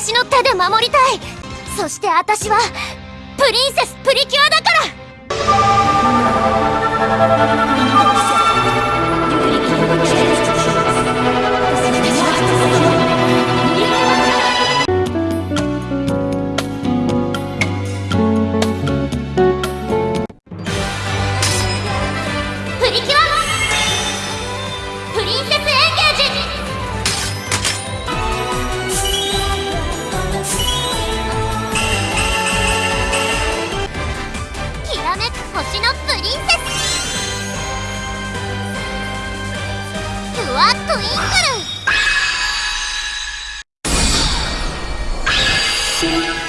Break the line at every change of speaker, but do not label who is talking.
私の手で守りたい。そして私はプリンセスプリキュアだから。プリキュア星のプリンセス。キュアトゥインクル。